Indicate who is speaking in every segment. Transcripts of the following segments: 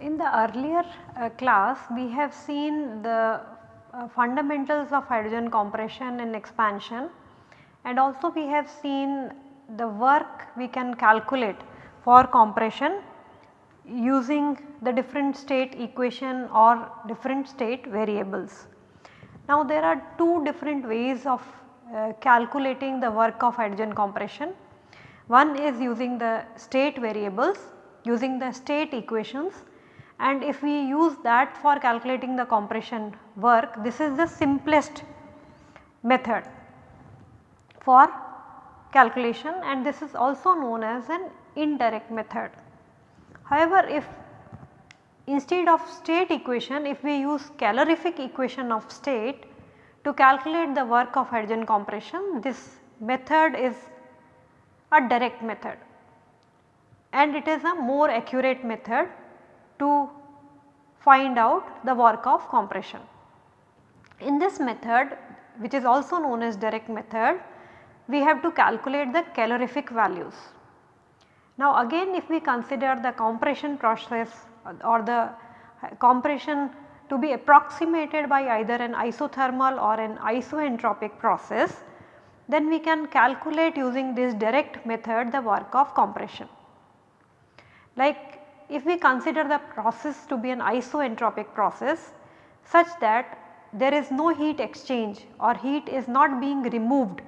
Speaker 1: In the earlier uh, class we have seen the uh, fundamentals of hydrogen compression and expansion. And also we have seen the work we can calculate for compression using the different state equation or different state variables. Now there are two different ways of uh, calculating the work of hydrogen compression. One is using the state variables using the state equations and if we use that for calculating the compression work this is the simplest method for calculation and this is also known as an indirect method. However, if instead of state equation if we use calorific equation of state to calculate the work of hydrogen compression this method is a direct method and it is a more accurate method to find out the work of compression. In this method which is also known as direct method we have to calculate the calorific values. Now again if we consider the compression process uh, or the uh, compression to be approximated by either an isothermal or an isoentropic process then we can calculate using this direct method the work of compression. Like if we consider the process to be an isoentropic process such that there is no heat exchange or heat is not being removed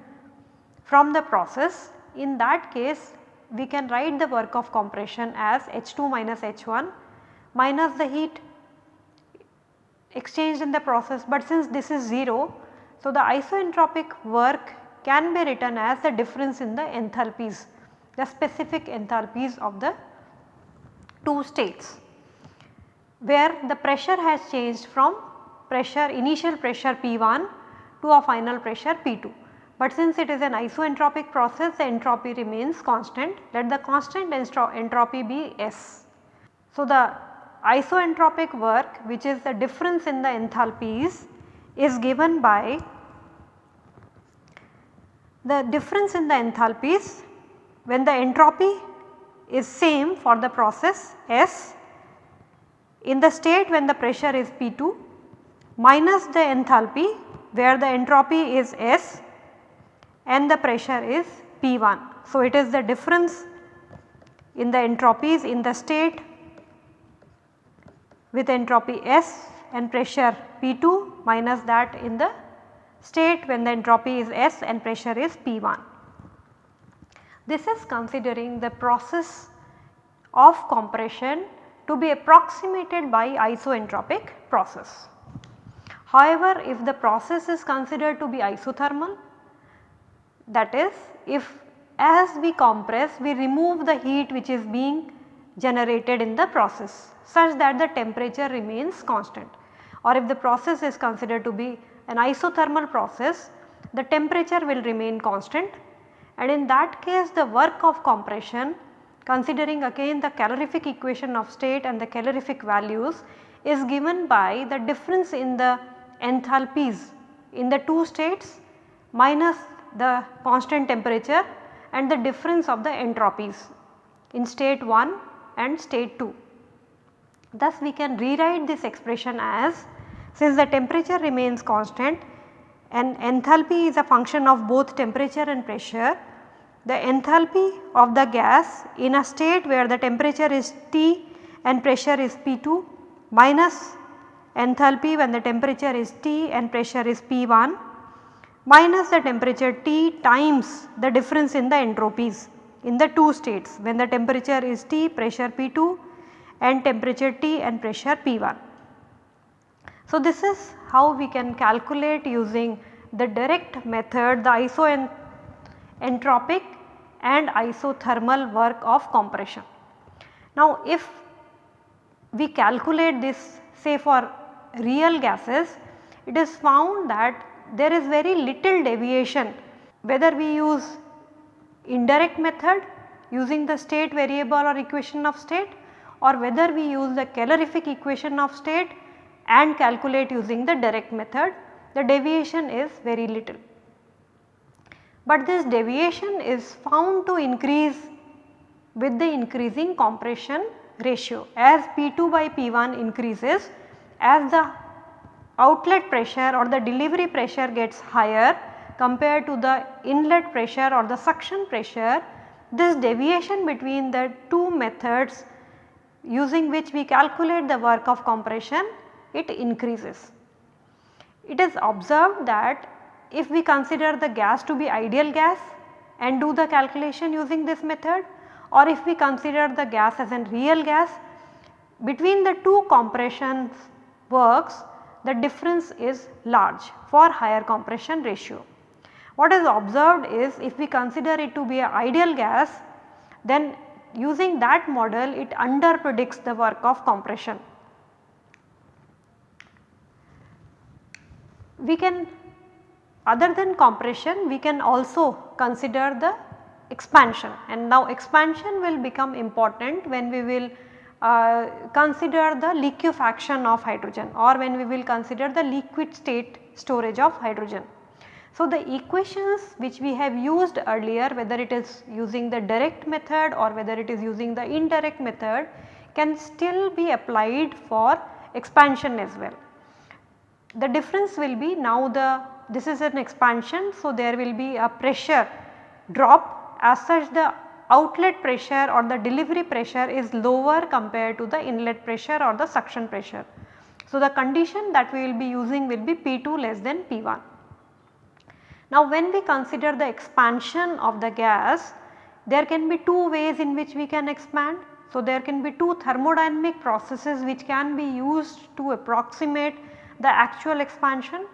Speaker 1: from the process in that case we can write the work of compression as H2 minus H1 minus the heat exchanged in the process but since this is 0 so the isoentropic work can be written as the difference in the enthalpies the specific enthalpies of the two states where the pressure has changed from pressure initial pressure P1 to a final pressure P2. But since it is an isoentropic process the entropy remains constant let the constant entropy be S. So, the isoentropic work which is the difference in the enthalpies is given by the difference in the enthalpies when the entropy is same for the process S in the state when the pressure is P2 minus the enthalpy where the entropy is S and the pressure is P1. So, it is the difference in the entropies in the state with entropy S and pressure P2 minus that in the state when the entropy is S and pressure is P1. This is considering the process of compression to be approximated by isoentropic process. However, if the process is considered to be isothermal that is if as we compress we remove the heat which is being generated in the process such that the temperature remains constant. Or if the process is considered to be an isothermal process the temperature will remain constant. And in that case the work of compression considering again the calorific equation of state and the calorific values is given by the difference in the enthalpies in the two states minus the constant temperature and the difference of the entropies in state 1 and state 2. Thus we can rewrite this expression as since the temperature remains constant and enthalpy is a function of both temperature and pressure the enthalpy of the gas in a state where the temperature is T and pressure is P2 minus enthalpy when the temperature is T and pressure is P1 minus the temperature T times the difference in the entropies in the two states when the temperature is T pressure P2 and temperature T and pressure P1. So, this is how we can calculate using the direct method the isoentropic and isothermal work of compression. Now if we calculate this say for real gases it is found that there is very little deviation whether we use indirect method using the state variable or equation of state or whether we use the calorific equation of state and calculate using the direct method the deviation is very little. But this deviation is found to increase with the increasing compression ratio as P2 by P1 increases as the outlet pressure or the delivery pressure gets higher compared to the inlet pressure or the suction pressure this deviation between the two methods using which we calculate the work of compression it increases. It is observed that if we consider the gas to be ideal gas and do the calculation using this method or if we consider the gas as a real gas between the two compressions works the difference is large for higher compression ratio. What is observed is if we consider it to be an ideal gas then using that model it under predicts the work of compression. We can other than compression we can also consider the expansion and now expansion will become important when we will uh, consider the liquefaction of hydrogen or when we will consider the liquid state storage of hydrogen. So, the equations which we have used earlier whether it is using the direct method or whether it is using the indirect method can still be applied for expansion as well. The difference will be now the this is an expansion. So, there will be a pressure drop as such the outlet pressure or the delivery pressure is lower compared to the inlet pressure or the suction pressure. So, the condition that we will be using will be P2 less than P1. Now when we consider the expansion of the gas there can be two ways in which we can expand. So there can be two thermodynamic processes which can be used to approximate the actual expansion.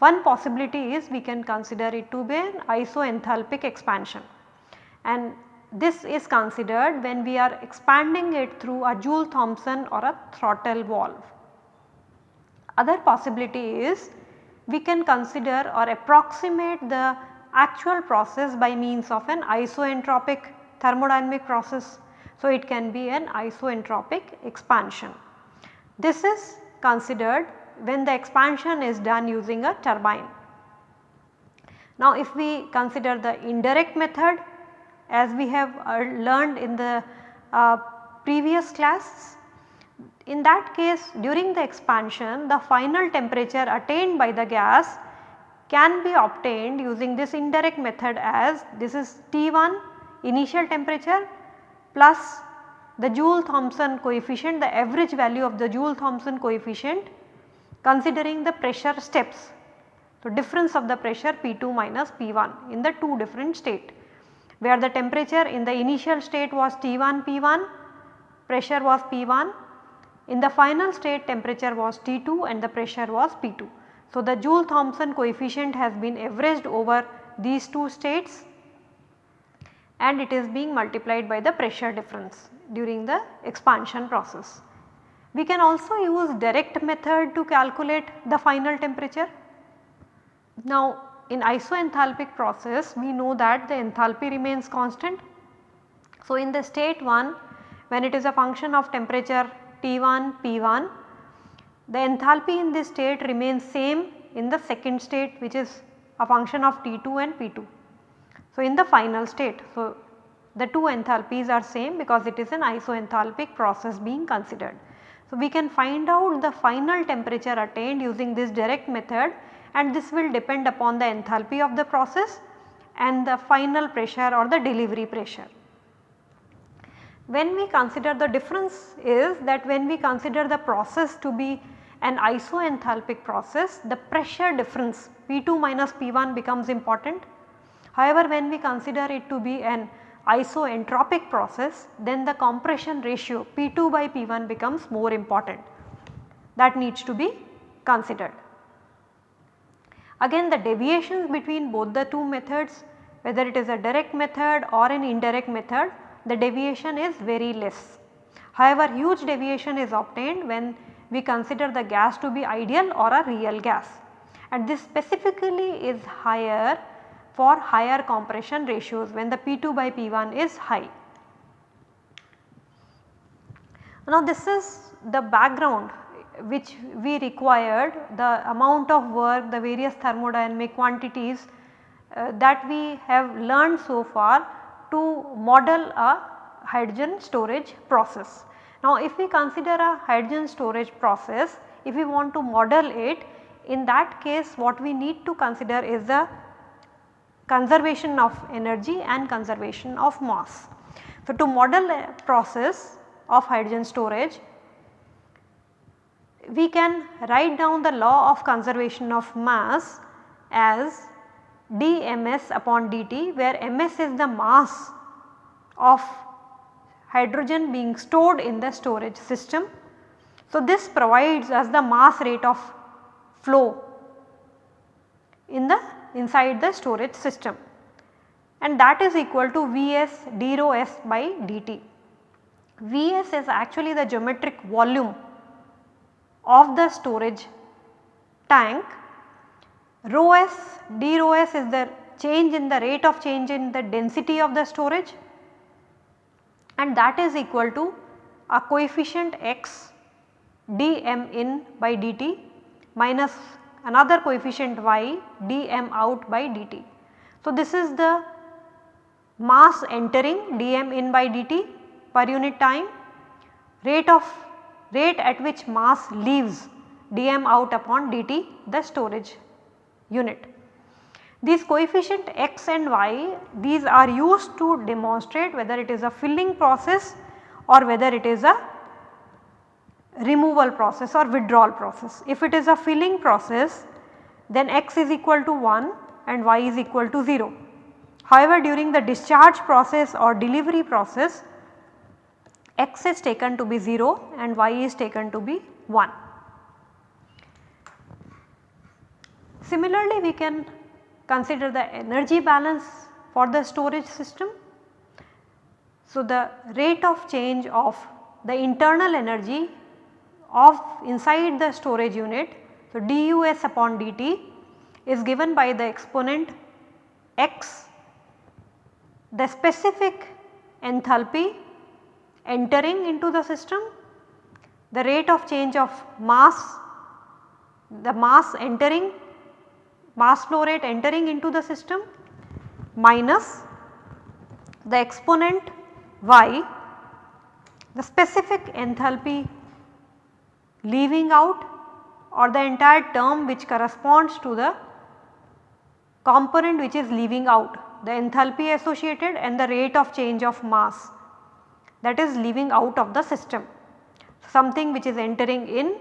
Speaker 1: One possibility is we can consider it to be an isoenthalpic expansion and this is considered when we are expanding it through a Joule-Thomson or a throttle valve. Other possibility is we can consider or approximate the actual process by means of an isoentropic thermodynamic process. So, it can be an isoentropic expansion. This is considered when the expansion is done using a turbine. Now, if we consider the indirect method as we have uh, learned in the uh, previous class in that case during the expansion the final temperature attained by the gas can be obtained using this indirect method as this is T1 initial temperature plus the Joule Thomson coefficient the average value of the Joule Thomson coefficient considering the pressure steps. So, difference of the pressure P2 minus P1 in the two different state where the temperature in the initial state was T1 P1 pressure was P1 in the final state temperature was T2 and the pressure was P2. So, the Joule Thomson coefficient has been averaged over these two states and it is being multiplied by the pressure difference during the expansion process. We can also use direct method to calculate the final temperature. Now in isoenthalpic process we know that the enthalpy remains constant. So in the state 1 when it is a function of temperature T1, P1. The enthalpy in this state remains same in the second state which is a function of T2 and P2. So, in the final state, so the two enthalpies are same because it is an isoenthalpic process being considered. So, we can find out the final temperature attained using this direct method and this will depend upon the enthalpy of the process and the final pressure or the delivery pressure. When we consider the difference is that when we consider the process to be an isoenthalpic process the pressure difference P2 minus P1 becomes important. However, when we consider it to be an isoentropic process then the compression ratio P2 by P1 becomes more important that needs to be considered. Again the deviations between both the two methods whether it is a direct method or an indirect method the deviation is very less. However, huge deviation is obtained when we consider the gas to be ideal or a real gas and this specifically is higher for higher compression ratios when the P2 by P1 is high. Now this is the background which we required the amount of work the various thermodynamic quantities uh, that we have learned so far to model a hydrogen storage process. Now if we consider a hydrogen storage process if we want to model it in that case what we need to consider is the conservation of energy and conservation of mass. So to model a process of hydrogen storage we can write down the law of conservation of mass as dms upon dt where ms is the mass of hydrogen being stored in the storage system. So, this provides us the mass rate of flow in the inside the storage system and that is equal to Vs d rho s by dt. Vs is actually the geometric volume of the storage tank, rho s d rho s is the change in the rate of change in the density of the storage and that is equal to a coefficient x dm in by dt minus another coefficient y dm out by dt. So, this is the mass entering dm in by dt per unit time, rate of rate at which mass leaves dm out upon dt the storage unit. These coefficient x and y these are used to demonstrate whether it is a filling process or whether it is a removal process or withdrawal process. If it is a filling process then x is equal to 1 and y is equal to 0. However, during the discharge process or delivery process x is taken to be 0 and y is taken to be 1. Similarly, we can consider the energy balance for the storage system. So, the rate of change of the internal energy of inside the storage unit. So, dus upon dt is given by the exponent x the specific enthalpy entering into the system, the rate of change of mass, the mass entering mass flow rate entering into the system minus the exponent y the specific enthalpy leaving out or the entire term which corresponds to the component which is leaving out the enthalpy associated and the rate of change of mass that is leaving out of the system. Something which is entering in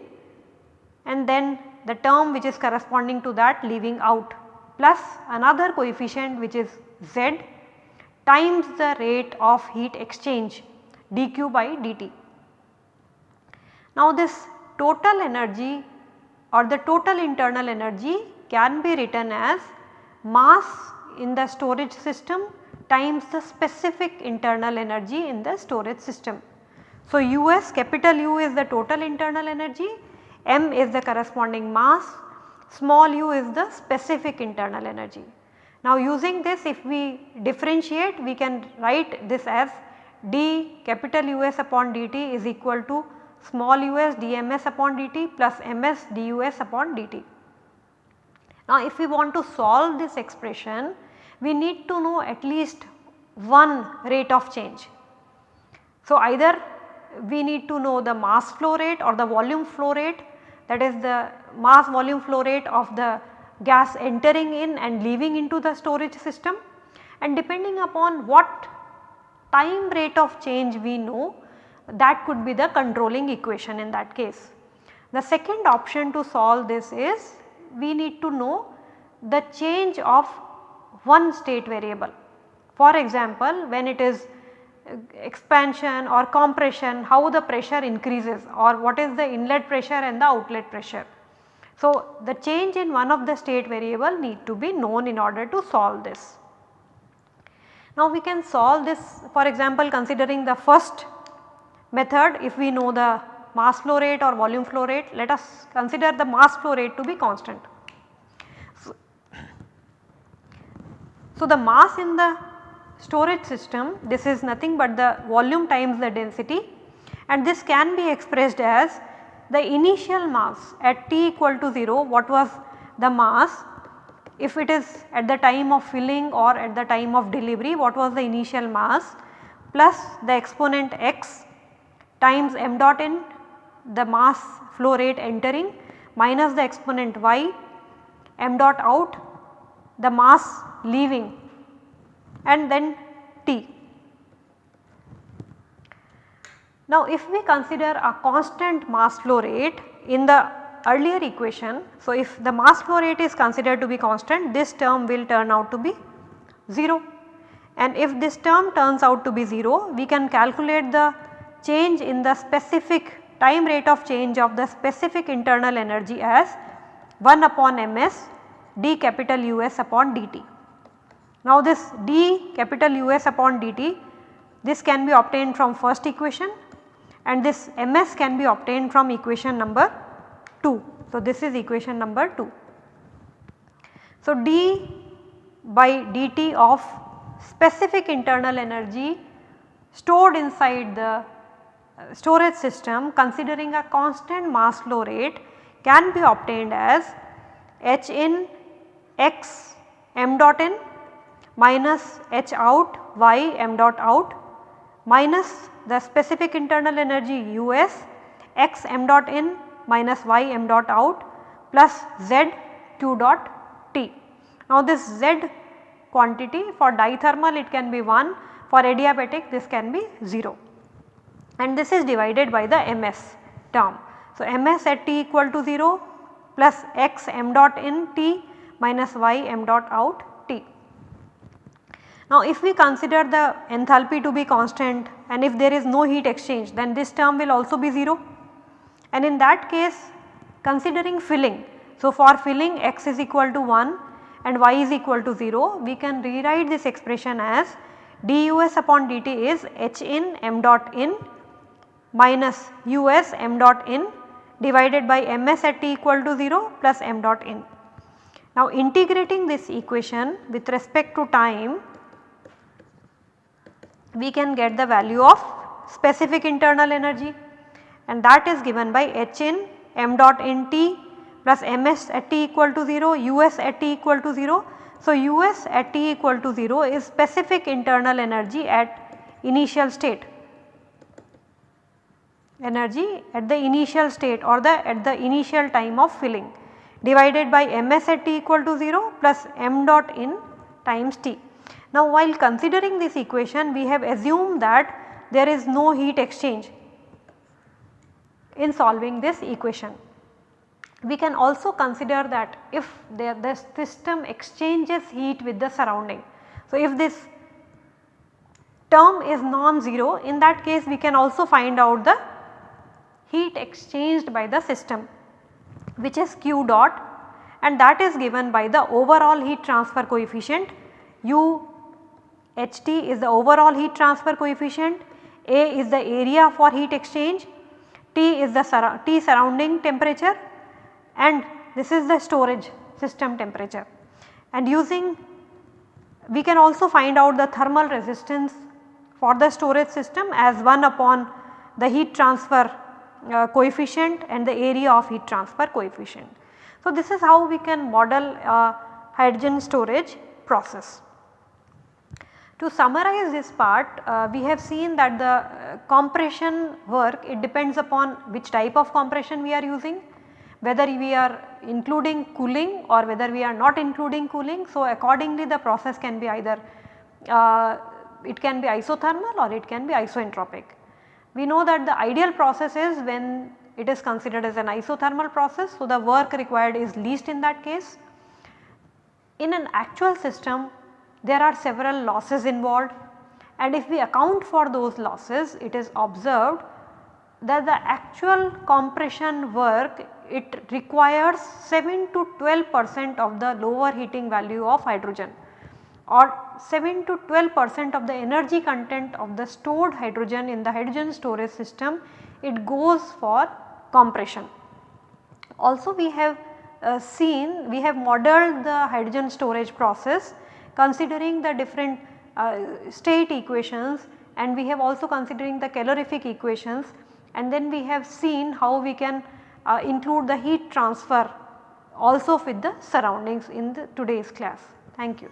Speaker 1: and then the term which is corresponding to that leaving out plus another coefficient which is z times the rate of heat exchange dq by dt. Now this total energy or the total internal energy can be written as mass in the storage system times the specific internal energy in the storage system. So, US capital U is the total internal energy, M is the corresponding mass, small u is the specific internal energy. Now using this if we differentiate we can write this as d capital US upon dt is equal to small us dms upon dt plus ms dus upon dt. Now if we want to solve this expression we need to know at least one rate of change. So, either we need to know the mass flow rate or the volume flow rate that is the mass volume flow rate of the gas entering in and leaving into the storage system and depending upon what time rate of change we know that could be the controlling equation in that case. The second option to solve this is we need to know the change of one state variable. For example, when it is expansion or compression how the pressure increases or what is the inlet pressure and the outlet pressure. So, the change in one of the state variable need to be known in order to solve this. Now, we can solve this for example considering the first method if we know the mass flow rate or volume flow rate let us consider the mass flow rate to be constant. So, the mass in the storage system this is nothing but the volume times the density. And this can be expressed as the initial mass at t equal to 0 what was the mass? If it is at the time of filling or at the time of delivery what was the initial mass? Plus the exponent x times m dot n the mass flow rate entering minus the exponent y m dot out the mass leaving and then t. Now if we consider a constant mass flow rate in the earlier equation. So if the mass flow rate is considered to be constant this term will turn out to be 0 and if this term turns out to be 0 we can calculate the change in the specific time rate of change of the specific internal energy as 1 upon ms d capital US upon dt. Now this d capital US upon dt this can be obtained from first equation and this ms can be obtained from equation number 2. So this is equation number 2. So d by dt of specific internal energy stored inside the uh, storage system considering a constant mass flow rate can be obtained as H in x m dot n minus H out y m dot out minus the specific internal energy U s x m dot in minus y m dot out plus z q dot t. Now this z quantity for diathermal it can be 1 for adiabatic this can be 0 and this is divided by the ms term. So, ms at t equal to 0 plus x m dot in t minus y m dot out t. Now if we consider the enthalpy to be constant and if there is no heat exchange then this term will also be 0 and in that case considering filling. So for filling x is equal to 1 and y is equal to 0 we can rewrite this expression as dus upon dt is h in m dot in minus us m dot in divided by ms at t equal to 0 plus m dot in. Now integrating this equation with respect to time we can get the value of specific internal energy and that is given by h in m dot in t plus ms at t equal to 0 us at t equal to 0. So us at t equal to 0 is specific internal energy at initial state energy at the initial state or the at the initial time of filling divided by ms at t equal to 0 plus m dot in times t. Now while considering this equation we have assumed that there is no heat exchange in solving this equation. We can also consider that if the, the system exchanges heat with the surrounding. So if this term is non-zero in that case we can also find out the heat exchanged by the system which is q dot and that is given by the overall heat transfer coefficient u ht is the overall heat transfer coefficient, A is the area for heat exchange, T is the sur T surrounding temperature and this is the storage system temperature. And using we can also find out the thermal resistance for the storage system as 1 upon the heat transfer uh, coefficient and the area of heat transfer coefficient. So, this is how we can model uh, hydrogen storage process. To summarize this part uh, we have seen that the uh, compression work it depends upon which type of compression we are using whether we are including cooling or whether we are not including cooling. So, accordingly the process can be either uh, it can be isothermal or it can be isoentropic. We know that the ideal process is when it is considered as an isothermal process. So, the work required is least in that case. In an actual system there are several losses involved and if we account for those losses it is observed that the actual compression work it requires 7 to 12 percent of the lower heating value of hydrogen or 7 to 12 percent of the energy content of the stored hydrogen in the hydrogen storage system it goes for compression. Also we have uh, seen we have modeled the hydrogen storage process considering the different uh, state equations and we have also considering the calorific equations and then we have seen how we can uh, include the heat transfer also with the surroundings in the today's class. Thank you.